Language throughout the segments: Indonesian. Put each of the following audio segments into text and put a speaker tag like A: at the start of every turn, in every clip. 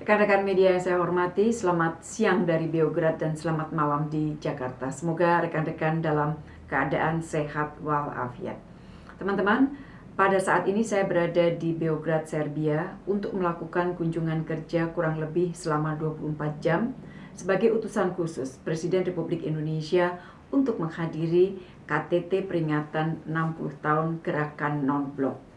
A: Rekan-rekan media yang saya hormati, selamat siang dari Beograd dan selamat malam di Jakarta. Semoga rekan-rekan dalam keadaan sehat walafiat. Teman-teman, pada saat ini saya berada di Beograd, Serbia untuk melakukan kunjungan kerja kurang lebih selama 24 jam sebagai utusan khusus Presiden Republik Indonesia untuk menghadiri KTT peringatan 60 tahun Gerakan Non-Blok.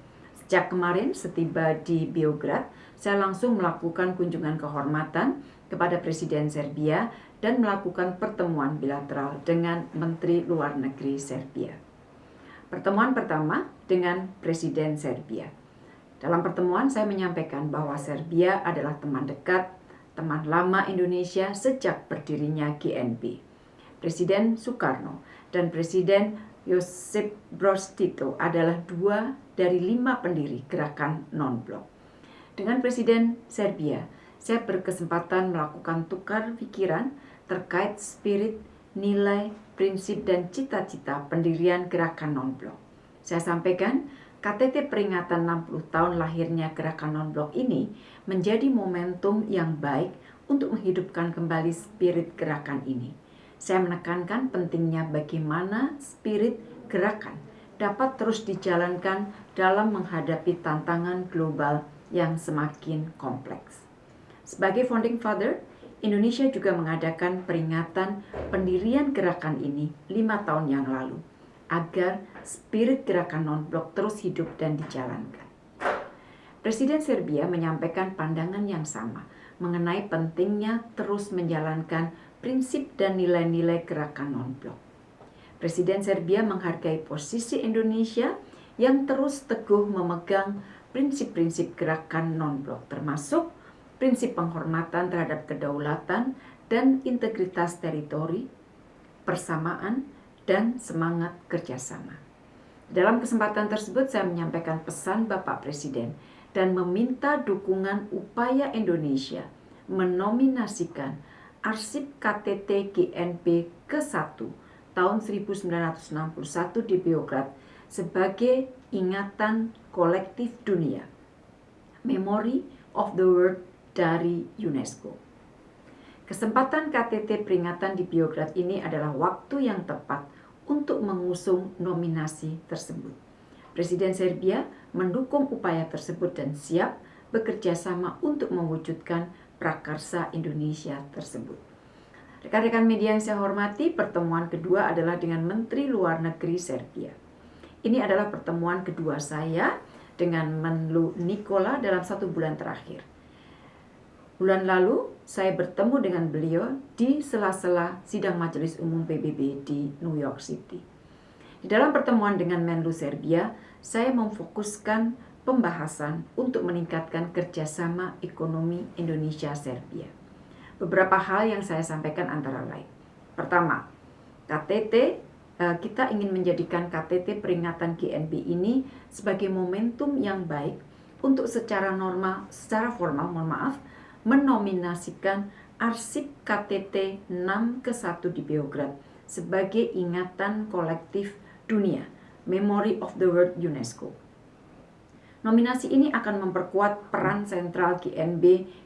A: Sejak kemarin setiba di Beograd, saya langsung melakukan kunjungan kehormatan kepada Presiden Serbia dan melakukan pertemuan bilateral dengan Menteri Luar Negeri Serbia. Pertemuan pertama dengan Presiden Serbia. Dalam pertemuan saya menyampaikan bahwa Serbia adalah teman dekat, teman lama Indonesia sejak berdirinya GNP. Presiden Soekarno dan Presiden Josip Broz Tito adalah dua dari lima pendiri gerakan non-blok. Dengan Presiden Serbia, saya berkesempatan melakukan tukar pikiran terkait spirit, nilai, prinsip, dan cita-cita pendirian gerakan non-blok. Saya sampaikan, KTT peringatan 60 tahun lahirnya gerakan non-blok ini menjadi momentum yang baik untuk menghidupkan kembali spirit gerakan ini. Saya menekankan pentingnya bagaimana spirit gerakan dapat terus dijalankan dalam menghadapi tantangan global yang semakin kompleks. Sebagai founding father, Indonesia juga mengadakan peringatan pendirian gerakan ini lima tahun yang lalu, agar spirit gerakan non-blok terus hidup dan dijalankan. Presiden Serbia menyampaikan pandangan yang sama mengenai pentingnya terus menjalankan prinsip dan nilai-nilai gerakan non-blok. Presiden Serbia menghargai posisi Indonesia yang terus teguh memegang prinsip-prinsip gerakan non-blok termasuk prinsip penghormatan terhadap kedaulatan dan integritas teritori, persamaan, dan semangat kerjasama. Dalam kesempatan tersebut saya menyampaikan pesan Bapak Presiden dan meminta dukungan upaya Indonesia menominasikan arsip KTT GNP ke-1 tahun 1961 di Beograd sebagai ingatan kolektif dunia, Memory of the World dari UNESCO. Kesempatan KTT peringatan di Biograd ini adalah waktu yang tepat untuk mengusung nominasi tersebut. Presiden Serbia mendukung upaya tersebut dan siap bekerja sama untuk mewujudkan prakarsa Indonesia tersebut. Rekan-rekan media yang saya hormati, pertemuan kedua adalah dengan Menteri Luar Negeri Serbia. Ini adalah pertemuan kedua saya dengan Menlu Nikola dalam satu bulan terakhir. Bulan lalu, saya bertemu dengan beliau di sela-sela sidang Majelis Umum PBB di New York City. Di dalam pertemuan dengan Menlu Serbia, saya memfokuskan pembahasan untuk meningkatkan kerjasama ekonomi Indonesia-Serbia. Beberapa hal yang saya sampaikan antara lain. Pertama, KTT Eh, kita ingin menjadikan KTT peringatan GNB ini sebagai momentum yang baik untuk secara normal, secara formal, mohon maaf, menominasikan arsip KTT 6 ke 1 di Beograd sebagai ingatan kolektif dunia, Memory of the World UNESCO. Nominasi ini akan memperkuat peran sentral GNB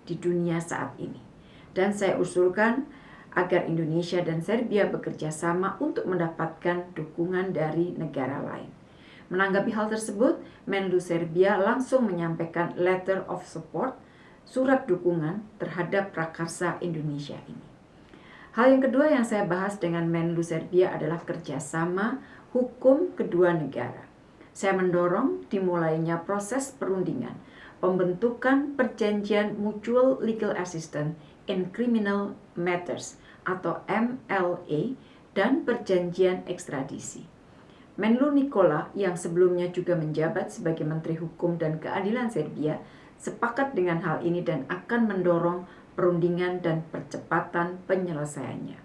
A: di dunia saat ini. Dan saya usulkan agar Indonesia dan Serbia bekerja sama untuk mendapatkan dukungan dari negara lain. Menanggapi hal tersebut, Menlu Serbia langsung menyampaikan letter of support, surat dukungan terhadap prakarsa Indonesia ini. Hal yang kedua yang saya bahas dengan Menlu Serbia adalah kerjasama hukum kedua negara. Saya mendorong dimulainya proses perundingan pembentukan perjanjian mutual legal assistance in criminal matters atau MLA dan perjanjian ekstradisi. Menlu Nikola yang sebelumnya juga menjabat sebagai Menteri Hukum dan Keadilan Serbia sepakat dengan hal ini dan akan mendorong perundingan dan percepatan penyelesaiannya.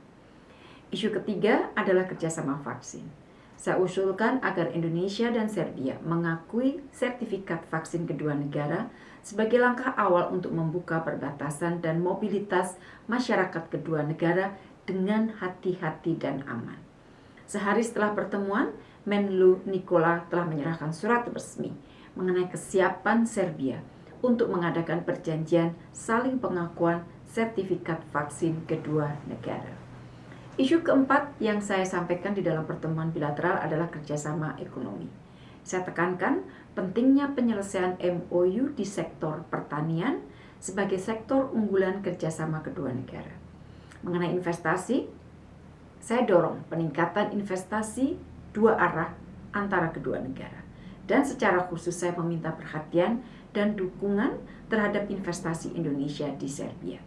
A: Isu ketiga adalah kerjasama vaksin. Saya usulkan agar Indonesia dan Serbia mengakui sertifikat vaksin kedua negara sebagai langkah awal untuk membuka perbatasan dan mobilitas masyarakat kedua negara dengan hati-hati dan aman. Sehari setelah pertemuan, Menlu Nikola telah menyerahkan surat resmi mengenai kesiapan Serbia untuk mengadakan perjanjian saling pengakuan sertifikat vaksin kedua negara. Isu keempat yang saya sampaikan di dalam pertemuan bilateral adalah kerjasama ekonomi. Saya tekankan pentingnya penyelesaian MOU di sektor pertanian sebagai sektor unggulan kerjasama kedua negara. Mengenai investasi, saya dorong peningkatan investasi dua arah antara kedua negara. Dan secara khusus saya meminta perhatian dan dukungan terhadap investasi Indonesia di Serbia.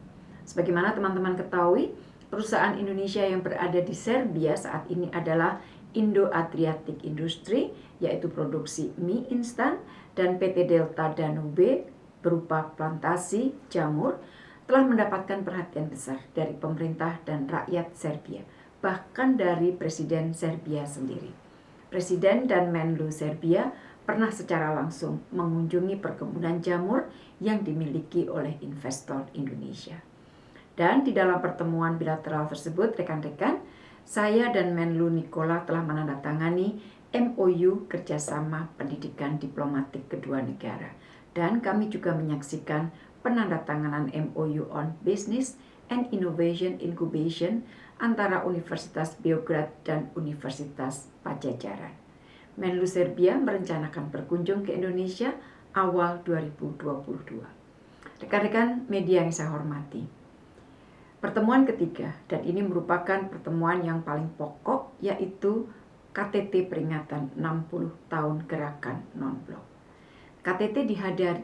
A: Sebagaimana teman-teman ketahui, perusahaan Indonesia yang berada di Serbia saat ini adalah Indo Adriatic Industry, yaitu produksi mie instan, dan PT Delta Danube berupa plantasi jamur telah mendapatkan perhatian besar dari pemerintah dan rakyat Serbia, bahkan dari Presiden Serbia sendiri. Presiden dan Menlu Serbia pernah secara langsung mengunjungi perkebunan jamur yang dimiliki oleh investor Indonesia. Dan di dalam pertemuan bilateral tersebut, rekan-rekan, saya dan Menlu Nikola telah menandatangani MOU kerjasama pendidikan diplomatik kedua negara dan kami juga menyaksikan penandatanganan MOU on Business and Innovation Incubation antara Universitas Beograd dan Universitas Pajajaran. Menlu Serbia merencanakan berkunjung ke Indonesia awal 2022. Rekan-rekan media yang saya hormati, pertemuan ketiga dan ini merupakan pertemuan yang paling pokok yaitu KTT peringatan 60 tahun gerakan non-blok. KTT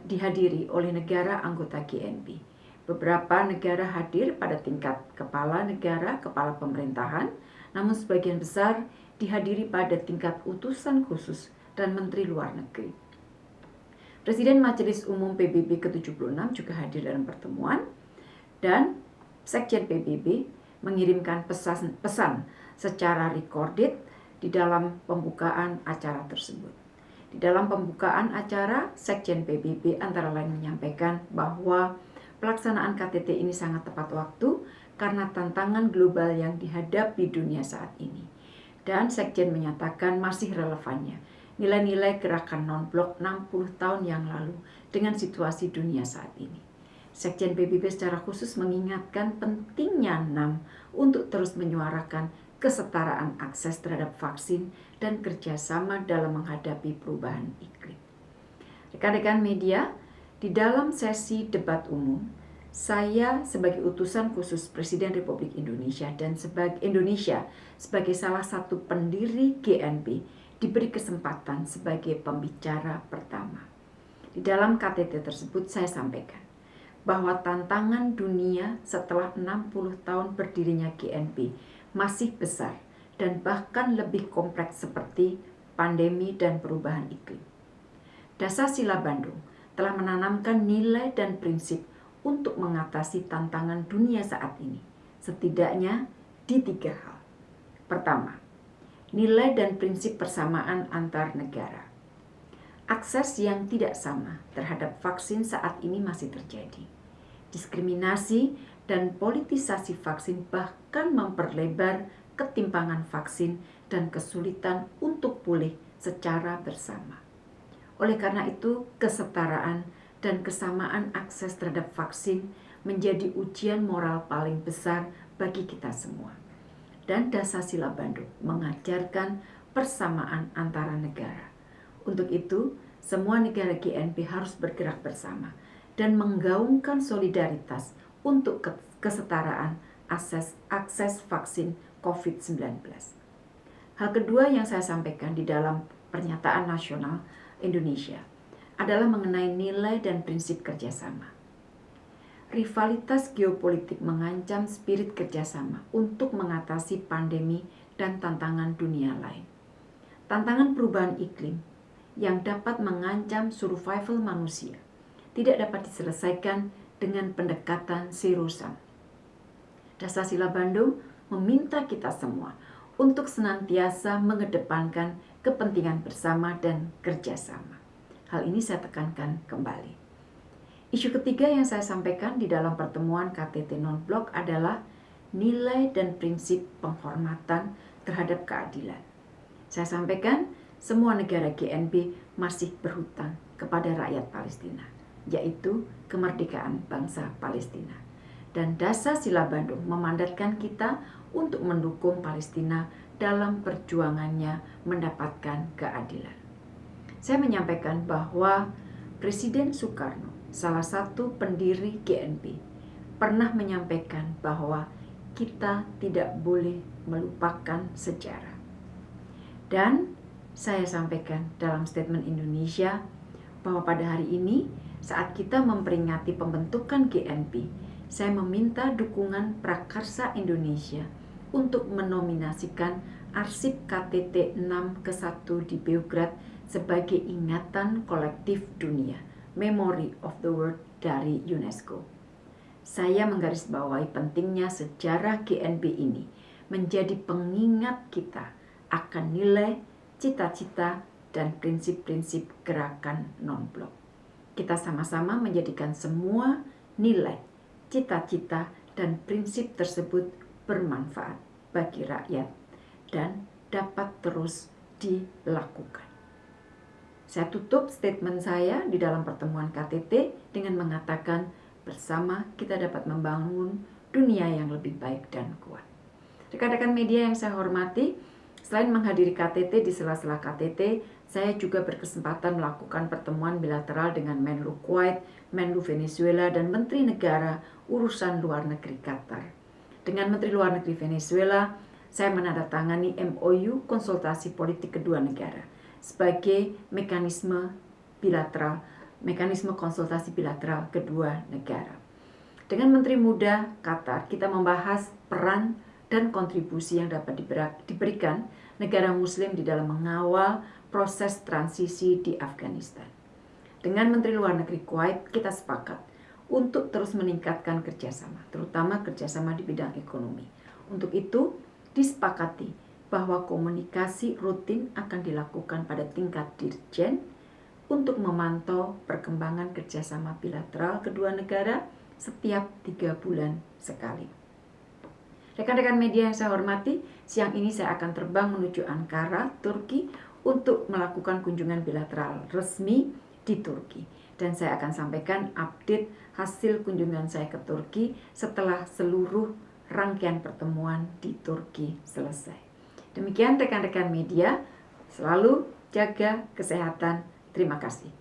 A: dihadiri oleh negara anggota GNB. Beberapa negara hadir pada tingkat kepala negara, kepala pemerintahan, namun sebagian besar dihadiri pada tingkat utusan khusus dan menteri luar negeri. Presiden Majelis Umum PBB ke-76 juga hadir dalam pertemuan dan Sekjen PBB mengirimkan pesan, pesan secara recorded di dalam pembukaan acara tersebut. Di dalam pembukaan acara, Sekjen PBB antara lain menyampaikan bahwa pelaksanaan KTT ini sangat tepat waktu karena tantangan global yang dihadapi dunia saat ini. Dan Sekjen menyatakan masih relevannya nilai-nilai gerakan non-blok 60 tahun yang lalu dengan situasi dunia saat ini. Sekjen PBB secara khusus mengingatkan pentingnya NAM untuk terus menyuarakan kesetaraan akses terhadap vaksin, dan kerjasama dalam menghadapi perubahan iklim. Rekan-rekan media, di dalam sesi debat umum, saya sebagai utusan khusus Presiden Republik Indonesia dan sebagai Indonesia sebagai salah satu pendiri GNP diberi kesempatan sebagai pembicara pertama. Di dalam KTT tersebut saya sampaikan bahwa tantangan dunia setelah 60 tahun berdirinya GNP masih besar dan bahkan lebih kompleks seperti pandemi dan perubahan iklim. Dasar Sila Bandung telah menanamkan nilai dan prinsip untuk mengatasi tantangan dunia saat ini, setidaknya di tiga hal. Pertama, nilai dan prinsip persamaan antar negara. Akses yang tidak sama terhadap vaksin saat ini masih terjadi. Diskriminasi dan politisasi vaksin bahkan memperlebar ketimpangan vaksin dan kesulitan untuk pulih secara bersama. Oleh karena itu, kesetaraan dan kesamaan akses terhadap vaksin menjadi ujian moral paling besar bagi kita semua. Dan Dasar-Sila Bandung mengajarkan persamaan antara negara. Untuk itu, semua negara GNP harus bergerak bersama dan menggaungkan solidaritas untuk kesetaraan akses, akses vaksin COVID-19. Hal kedua yang saya sampaikan di dalam pernyataan nasional Indonesia adalah mengenai nilai dan prinsip kerjasama. Rivalitas geopolitik mengancam spirit kerjasama untuk mengatasi pandemi dan tantangan dunia lain. Tantangan perubahan iklim yang dapat mengancam survival manusia tidak dapat diselesaikan dengan pendekatan sirusan. Dasar Sila Bandung meminta kita semua untuk senantiasa mengedepankan kepentingan bersama dan kerjasama. Hal ini saya tekankan kembali. Isu ketiga yang saya sampaikan di dalam pertemuan KTT Non-Blok adalah nilai dan prinsip penghormatan terhadap keadilan. Saya sampaikan semua negara GNB masih berhutang kepada rakyat Palestina yaitu kemerdekaan bangsa Palestina. Dan dasar sila Bandung memandatkan kita untuk mendukung Palestina dalam perjuangannya mendapatkan keadilan. Saya menyampaikan bahwa Presiden Soekarno, salah satu pendiri GNP, pernah menyampaikan bahwa kita tidak boleh melupakan sejarah. Dan saya sampaikan dalam statement Indonesia bahwa pada hari ini saat kita memperingati pembentukan GNP, saya meminta dukungan Prakarsa Indonesia untuk menominasikan arsip KTT 6 ke 1 di Beograd sebagai ingatan kolektif dunia, Memory of the World dari UNESCO. Saya menggarisbawahi pentingnya sejarah GNP ini menjadi pengingat kita akan nilai, cita-cita, dan prinsip-prinsip gerakan non-blok. Kita sama-sama menjadikan semua nilai, cita-cita, dan prinsip tersebut bermanfaat bagi rakyat dan dapat terus dilakukan. Saya tutup statement saya di dalam pertemuan KTT dengan mengatakan bersama kita dapat membangun dunia yang lebih baik dan kuat. Rekan-rekan media yang saya hormati, selain menghadiri KTT di sela-sela KTT, saya juga berkesempatan melakukan pertemuan bilateral dengan Menlu Kuwait, Menlu Venezuela, dan Menteri Negara Urusan Luar Negeri Qatar. Dengan Menteri Luar Negeri Venezuela, saya menandatangani MOU konsultasi politik kedua negara sebagai mekanisme bilateral, mekanisme konsultasi bilateral kedua negara. Dengan Menteri Muda Qatar, kita membahas peran dan kontribusi yang dapat diberikan negara muslim di dalam mengawal proses transisi di Afghanistan. Dengan Menteri Luar Negeri Kuwait, kita sepakat untuk terus meningkatkan kerjasama, terutama kerjasama di bidang ekonomi. Untuk itu, disepakati bahwa komunikasi rutin akan dilakukan pada tingkat dirjen untuk memantau perkembangan kerjasama bilateral kedua negara setiap tiga bulan sekali. Rekan-rekan media yang saya hormati, siang ini saya akan terbang menuju Ankara, Turki untuk melakukan kunjungan bilateral resmi di Turki. Dan saya akan sampaikan update hasil kunjungan saya ke Turki setelah seluruh rangkaian pertemuan di Turki selesai. Demikian rekan-rekan media, selalu jaga kesehatan. Terima kasih.